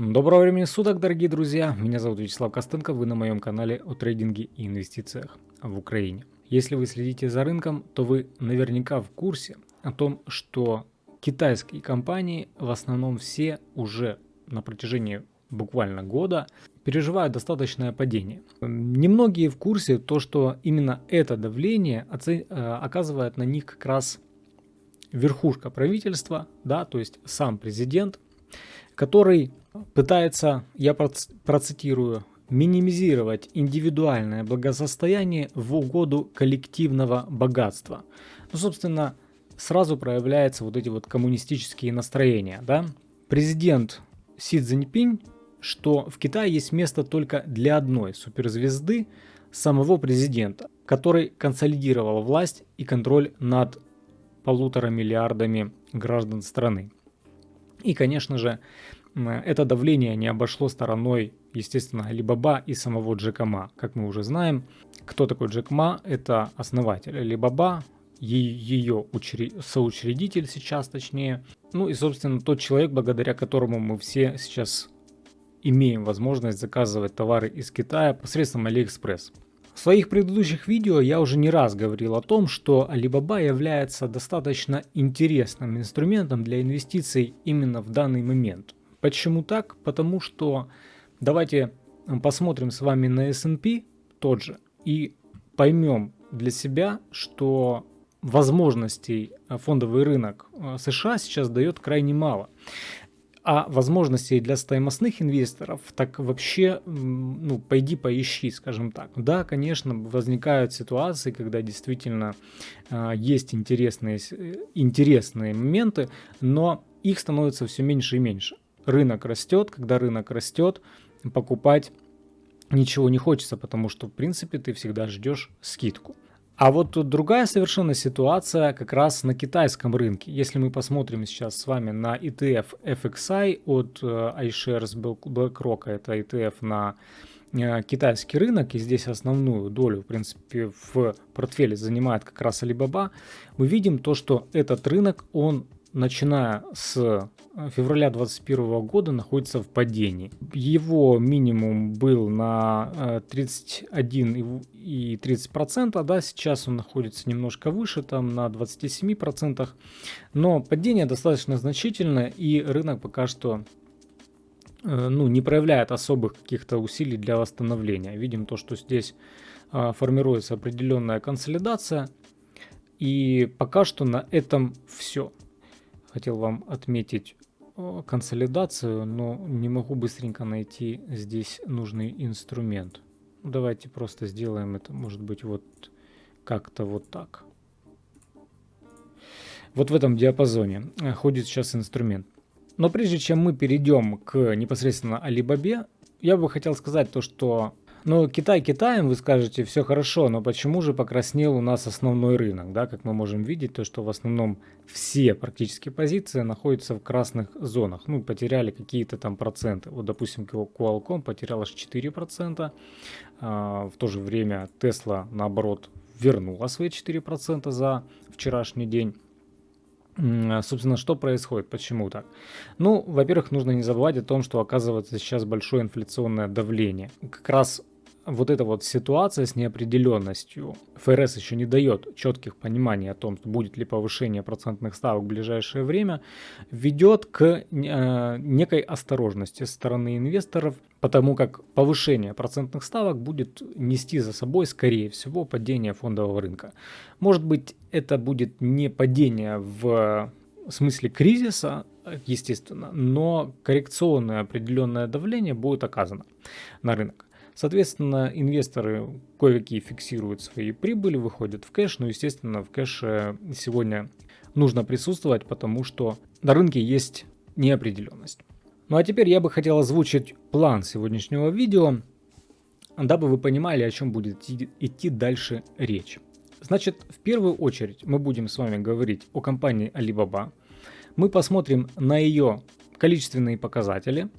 Доброго времени суток, дорогие друзья! Меня зовут Вячеслав Костенко, вы на моем канале о трейдинге и инвестициях в Украине. Если вы следите за рынком, то вы наверняка в курсе о том, что китайские компании в основном все уже на протяжении буквально года переживают достаточное падение. Немногие в курсе то, что именно это давление э, оказывает на них как раз верхушка правительства, да, то есть сам президент, который пытается, я процитирую, минимизировать индивидуальное благосостояние в угоду коллективного богатства. Ну, собственно, сразу проявляются вот эти вот коммунистические настроения, да. Президент Си Цзиньпинь, что в Китае есть место только для одной суперзвезды самого президента, который консолидировал власть и контроль над полутора миллиардами граждан страны. И, конечно же, это давление не обошло стороной, естественно, Alibaba и самого Джека Ма. Как мы уже знаем, кто такой Джек Ма? Это основатель Alibaba, ее соучредитель сейчас точнее. Ну и, собственно, тот человек, благодаря которому мы все сейчас имеем возможность заказывать товары из Китая посредством AliExpress. В своих предыдущих видео я уже не раз говорил о том, что Alibaba является достаточно интересным инструментом для инвестиций именно в данный момент. Почему так? Потому что давайте посмотрим с вами на S&P тот же и поймем для себя, что возможностей фондовый рынок э, США сейчас дает крайне мало. А возможностей для стоимостных инвесторов, так вообще, ну, пойди поищи, скажем так. Да, конечно, возникают ситуации, когда действительно э, есть интересные, э, интересные моменты, но их становится все меньше и меньше рынок растет, когда рынок растет, покупать ничего не хочется, потому что, в принципе, ты всегда ждешь скидку. А вот тут другая совершенно ситуация как раз на китайском рынке. Если мы посмотрим сейчас с вами на ETF FXI от э, iShares BlackRock, это ETF на э, китайский рынок, и здесь основную долю, в принципе, в портфеле занимает как раз Alibaba, мы видим то, что этот рынок, он начиная с февраля 2021 года находится в падении. Его минимум был на 31 э, и 30 процента, да, сейчас он находится немножко выше, там на 27 процентах, но падение достаточно значительное и рынок пока что э, ну, не проявляет особых каких-то усилий для восстановления. Видим то, что здесь формируется определенная консолидация, и пока что на этом все хотел вам отметить консолидацию, но не могу быстренько найти здесь нужный инструмент. Давайте просто сделаем это, может быть, вот как-то вот так. Вот в этом диапазоне э, ходит сейчас инструмент. Но прежде чем мы перейдем к непосредственно Alibaba, я бы хотел сказать то, что ну, Китай Китаем, вы скажете, все хорошо, но почему же покраснел у нас основной рынок, да, как мы можем видеть, то, что в основном все практически позиции находятся в красных зонах, ну, потеряли какие-то там проценты, вот, допустим, Qualcomm потерял аж 4%, а, в то же время Tesla, наоборот, вернула свои 4% за вчерашний день, Собственно, что происходит? Почему так? Ну, во-первых, нужно не забывать о том, что оказывается сейчас большое инфляционное давление. Как раз вот эта вот ситуация с неопределенностью, ФРС еще не дает четких пониманий о том, будет ли повышение процентных ставок в ближайшее время, ведет к э, некой осторожности со стороны инвесторов, потому как повышение процентных ставок будет нести за собой, скорее всего, падение фондового рынка. Может быть, это будет не падение в смысле кризиса, естественно, но коррекционное определенное давление будет оказано на рынок. Соответственно, инвесторы кое-какие фиксируют свои прибыли, выходят в кэш, но, естественно, в кэше сегодня нужно присутствовать, потому что на рынке есть неопределенность. Ну а теперь я бы хотел озвучить план сегодняшнего видео, дабы вы понимали, о чем будет идти дальше речь. Значит, в первую очередь мы будем с вами говорить о компании Alibaba. Мы посмотрим на ее количественные показатели,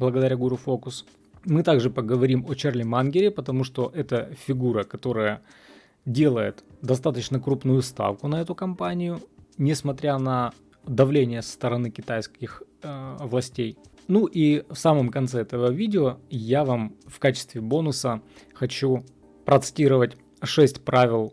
благодаря Guru Focus. Мы также поговорим о Чарли Мангере, потому что это фигура, которая делает достаточно крупную ставку на эту компанию, несмотря на давление со стороны китайских э, властей. Ну и в самом конце этого видео я вам в качестве бонуса хочу процитировать 6 правил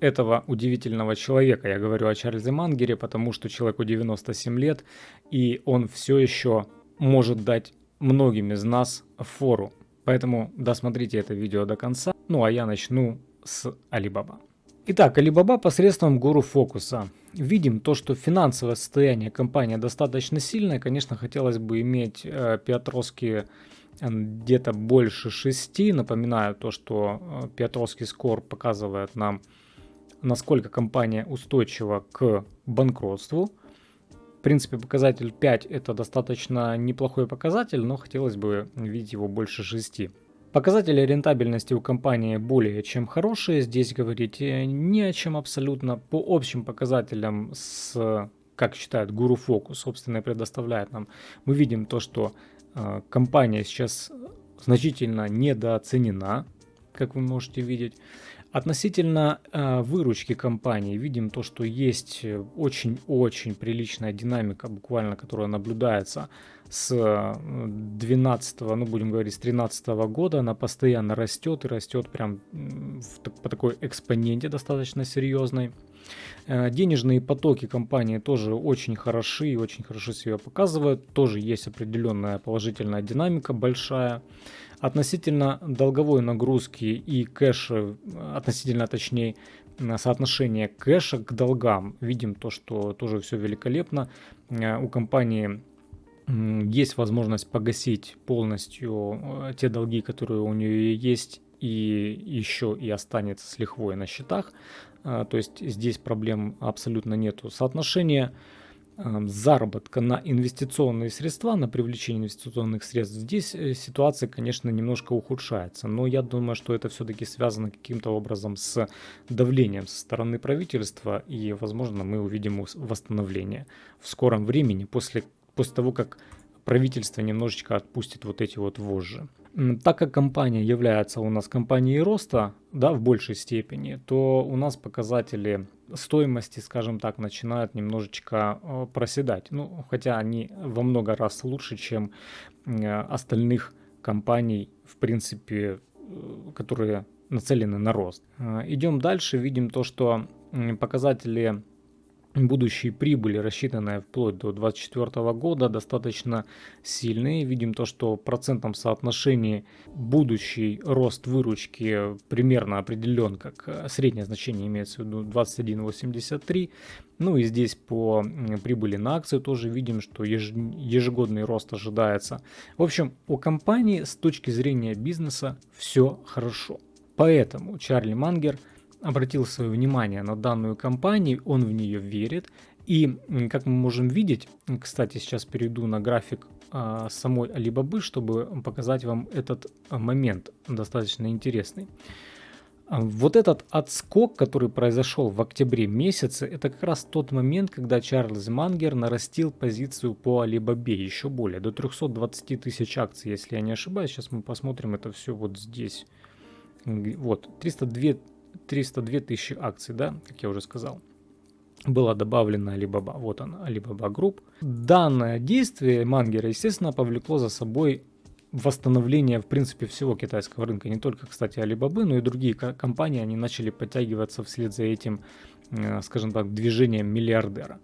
этого удивительного человека. Я говорю о Чарльзе Мангере, потому что человеку 97 лет, и он все еще может дать многим из нас фору. Поэтому досмотрите это видео до конца. Ну а я начну с Алибаба. Итак, Alibaba посредством гуру фокуса. Видим то, что финансовое состояние компании достаточно сильное. Конечно, хотелось бы иметь э, Петровские э, где-то больше 6. Напоминаю то, что э, Петровский скор показывает нам, насколько компания устойчива к банкротству. Принципе, показатель 5 это достаточно неплохой показатель, но хотелось бы видеть его больше 6. Показатели рентабельности у компании более чем хорошие. Здесь говорить э, не о чем абсолютно. По общим показателям, с, как считает Guru Focus, собственно, предоставляет нам, мы видим то, что э, компания сейчас значительно недооценена, как вы можете видеть. Относительно э, выручки компании видим то, что есть очень-очень приличная динамика, буквально, которая наблюдается с 12, ну будем говорить, с 13 года она постоянно растет и растет прям в, по такой экспоненте достаточно серьезной. Э, денежные потоки компании тоже очень хороши и очень хорошо себя показывают. Тоже есть определенная положительная динамика большая. Относительно долговой нагрузки и кэша, относительно точнее соотношение кэша к долгам, видим то, что тоже все великолепно. Э, у компании есть возможность погасить полностью э, те долги, которые у нее есть, и еще и останется с лихвой на счетах. А, то есть здесь проблем абсолютно нету. Соотношение заработка на инвестиционные средства, на привлечение инвестиционных средств, здесь э, ситуация, конечно, немножко ухудшается. Но я думаю, что это все-таки связано каким-то образом с давлением со стороны правительства. И, возможно, мы увидим восстановление в скором времени после после того, как правительство немножечко отпустит вот эти вот вожжи. Так как компания является у нас компанией роста, да, в большей степени, то у нас показатели стоимости, скажем так, начинают немножечко э, проседать. Ну, хотя они во много раз лучше, чем э, остальных компаний, в принципе, э, которые нацелены на рост. Идем дальше, видим то, что показатели будущие прибыли, рассчитанные вплоть до 2024 года, достаточно сильные. Видим то, что в процентном соотношении будущий рост выручки примерно определен, как э, среднее значение имеется в виду 21,83. Ну и здесь по прибыли на акцию тоже видим, что ежегодный рост ожидается. В общем, у компании с точки зрения бизнеса все хорошо. Поэтому Чарли Мангер – обратил свое внимание на данную компанию, он в нее верит. И, как мы можем видеть, кстати, сейчас перейду на график а, самой Alibaba, чтобы показать вам этот а, момент достаточно интересный. А, вот этот отскок, который произошел в октябре месяце, это как раз тот момент, когда Чарльз Мангер нарастил позицию по Alibaba еще более, до 320 тысяч акций, если я не ошибаюсь. Сейчас мы посмотрим это все вот здесь. Вот, 302 302 тысячи акций, да, как я уже сказал была добавлена Alibaba. Вот она, Alibaba Group. Данное действие Мангера, естественно, повлекло за собой восстановление, в принципе, всего китайского рынка. Не только, кстати, Alibaba, но и другие компании, они начали подтягиваться вслед за этим, э, скажем так, движением миллиардера.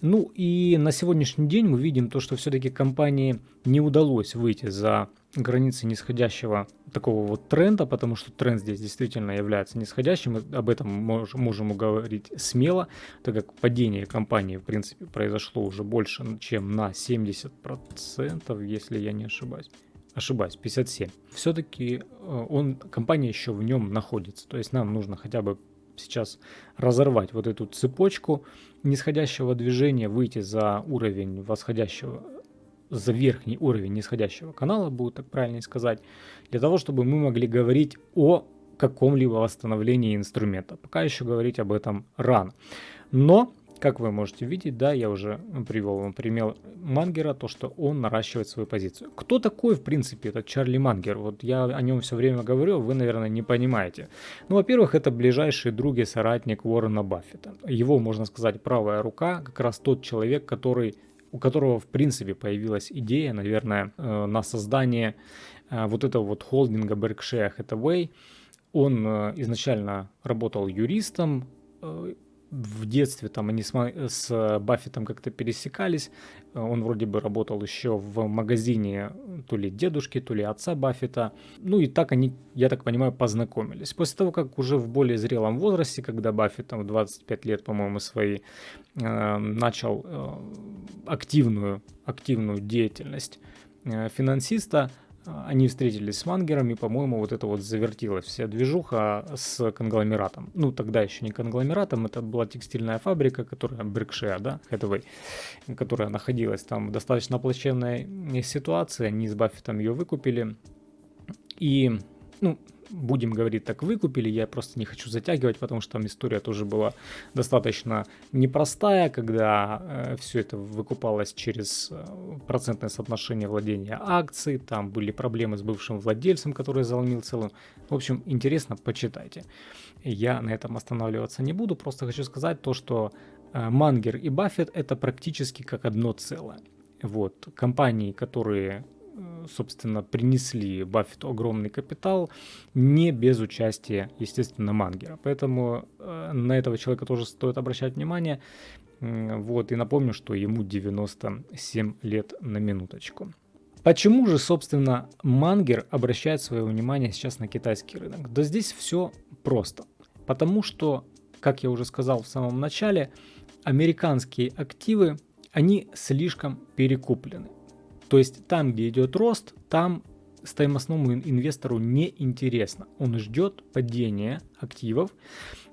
Ну и на сегодняшний день мы видим то, что все-таки компании не удалось выйти за границы нисходящего такого вот тренда, потому что тренд здесь действительно является нисходящим. Об этом мож, можем говорить смело, так как падение компании, в принципе, произошло уже больше, чем на 70%, если я не ошибаюсь. Ошибаюсь, 57. Все-таки э, он, компания еще в нем находится. То есть нам нужно хотя бы сейчас разорвать вот эту цепочку нисходящего движения, выйти за уровень восходящего, за верхний уровень нисходящего канала, будет так правильно сказать, для того, чтобы мы могли говорить о каком-либо восстановлении инструмента. Пока еще говорить об этом рано. Но как вы можете видеть, да, я уже привел вам пример Мангера, то, что он наращивает свою позицию. Кто такой, в принципе, этот Чарли Мангер? Вот я о нем все время говорю, вы, наверное, не понимаете. Ну, во-первых, это ближайший друг и соратник Уоррена Баффета. Его, можно сказать, правая рука, как раз тот человек, который у которого в принципе появилась идея, наверное, э, на создание э, вот этого вот холдинга Berkshire Hathaway. Он э, изначально работал юристом, в детстве там они с, с Баффетом как-то пересекались. Он вроде бы работал еще в магазине то ли дедушки, то ли отца Баффета. Ну и так они, я так понимаю, познакомились. После того, как уже в более зрелом возрасте, когда Баффет там в 25 лет, по-моему, свои э, начал э, активную, активную деятельность э, финансиста, они встретились с Мангером, и, по-моему, вот это вот завертилась вся движуха с конгломератом. Ну, тогда еще не конгломератом, это была текстильная фабрика, которая Беркшир, да, Hathaway, которая находилась там в достаточно плачевной ситуации, они с Баффетом ее выкупили, и, ну, будем говорить так, выкупили. Я просто не хочу затягивать, потому что там история тоже была достаточно непростая, когда э, все это выкупалось через э, процентное соотношение владения акций. Там были проблемы с бывшим владельцем, который заломил целую. В общем, интересно, почитайте. Я на этом останавливаться не буду, просто хочу сказать то, что э, Мангер и Баффет это практически как одно целое. Вот, компании, которые собственно, принесли Баффету огромный капитал, не без участия, естественно, Мангера. Поэтому э, на этого человека тоже стоит обращать внимание. Вот, и напомню, что ему 97 лет на минуточку. Почему же, собственно, Мангер обращает свое внимание сейчас на китайский рынок? Да здесь все просто. Потому что, как я уже сказал в самом начале, американские активы, они слишком перекуплены. То есть там, где идет рост, там стоимостному инвестору не интересно. Он ждет падения активов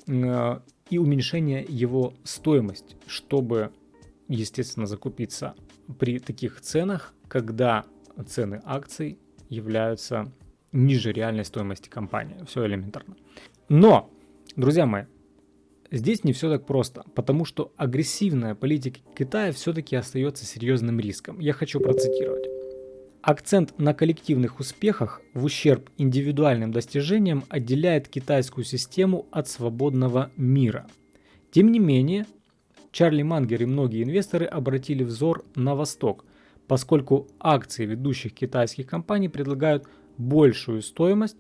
э, и уменьшения его стоимости, чтобы, естественно, закупиться при таких ценах, когда цены акций являются ниже реальной стоимости компании. Все элементарно. Но, друзья мои, здесь не все так просто, потому что агрессивная политика Китая все-таки остается серьезным риском. Я хочу процитировать. Акцент на коллективных успехах в ущерб индивидуальным достижениям отделяет китайскую систему от свободного мира. Тем не менее, Чарли Мангер и многие инвесторы обратили взор на восток, поскольку акции ведущих китайских компаний предлагают большую стоимость,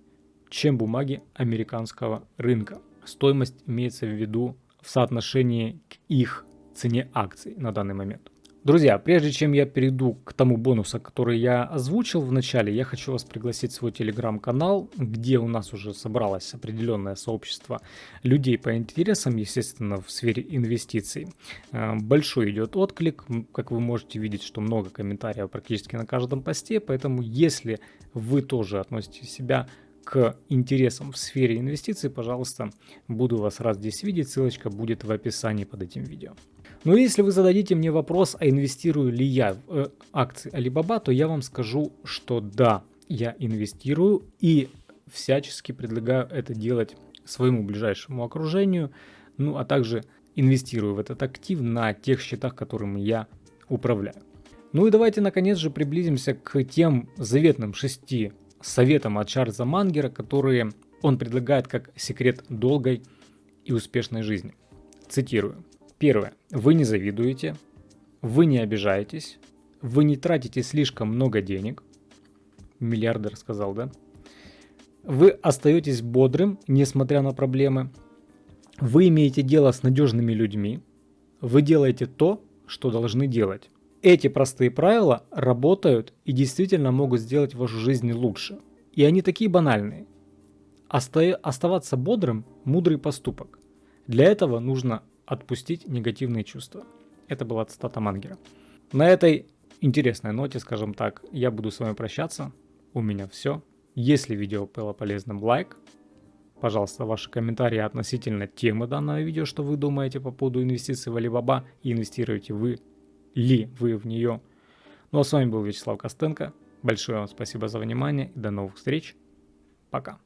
чем бумаги американского рынка стоимость имеется в виду в соотношении к их цене акций на данный момент. Друзья, прежде чем я перейду к тому бонусу, который я озвучил в начале, я хочу вас пригласить в свой телеграм-канал, где у нас уже собралось определенное сообщество людей по интересам, естественно, в сфере инвестиций. Э, большой идет отклик, как вы можете видеть, что много комментариев практически на каждом посте, поэтому если вы тоже относите себя к интересам в сфере инвестиций, пожалуйста, буду вас рад здесь видеть. Ссылочка будет в описании под этим видео. Но если вы зададите мне вопрос, а инвестирую ли я в э, акции Alibaba, то я вам скажу, что да, я инвестирую и всячески предлагаю это делать своему ближайшему окружению, ну а также инвестирую в этот актив на тех счетах, которыми я управляю. Ну и давайте наконец же приблизимся к тем заветным шести советом от Чарльза Мангера, которые он предлагает как секрет долгой и успешной жизни. Цитирую. Первое. Вы не завидуете, вы не обижаетесь, вы не тратите слишком много денег. Миллиардер сказал, да? Вы остаетесь бодрым, несмотря на проблемы. Вы имеете дело с надежными людьми. Вы делаете то, что должны делать. Эти простые правила работают и действительно могут сделать вашу жизнь лучше. И они такие банальные. Оста оставаться бодрым – мудрый поступок. Для этого нужно отпустить негативные чувства. Это была цитата Мангера. На этой интересной ноте, скажем так, я буду с вами прощаться. У меня все. Если видео было полезным, лайк. Пожалуйста, ваши комментарии относительно темы данного видео, что вы думаете по поводу инвестиций в Alibaba и инвестируете вы ли вы в нее. Ну а с вами был Вячеслав Костенко. Большое вам спасибо за внимание и до новых встреч. Пока.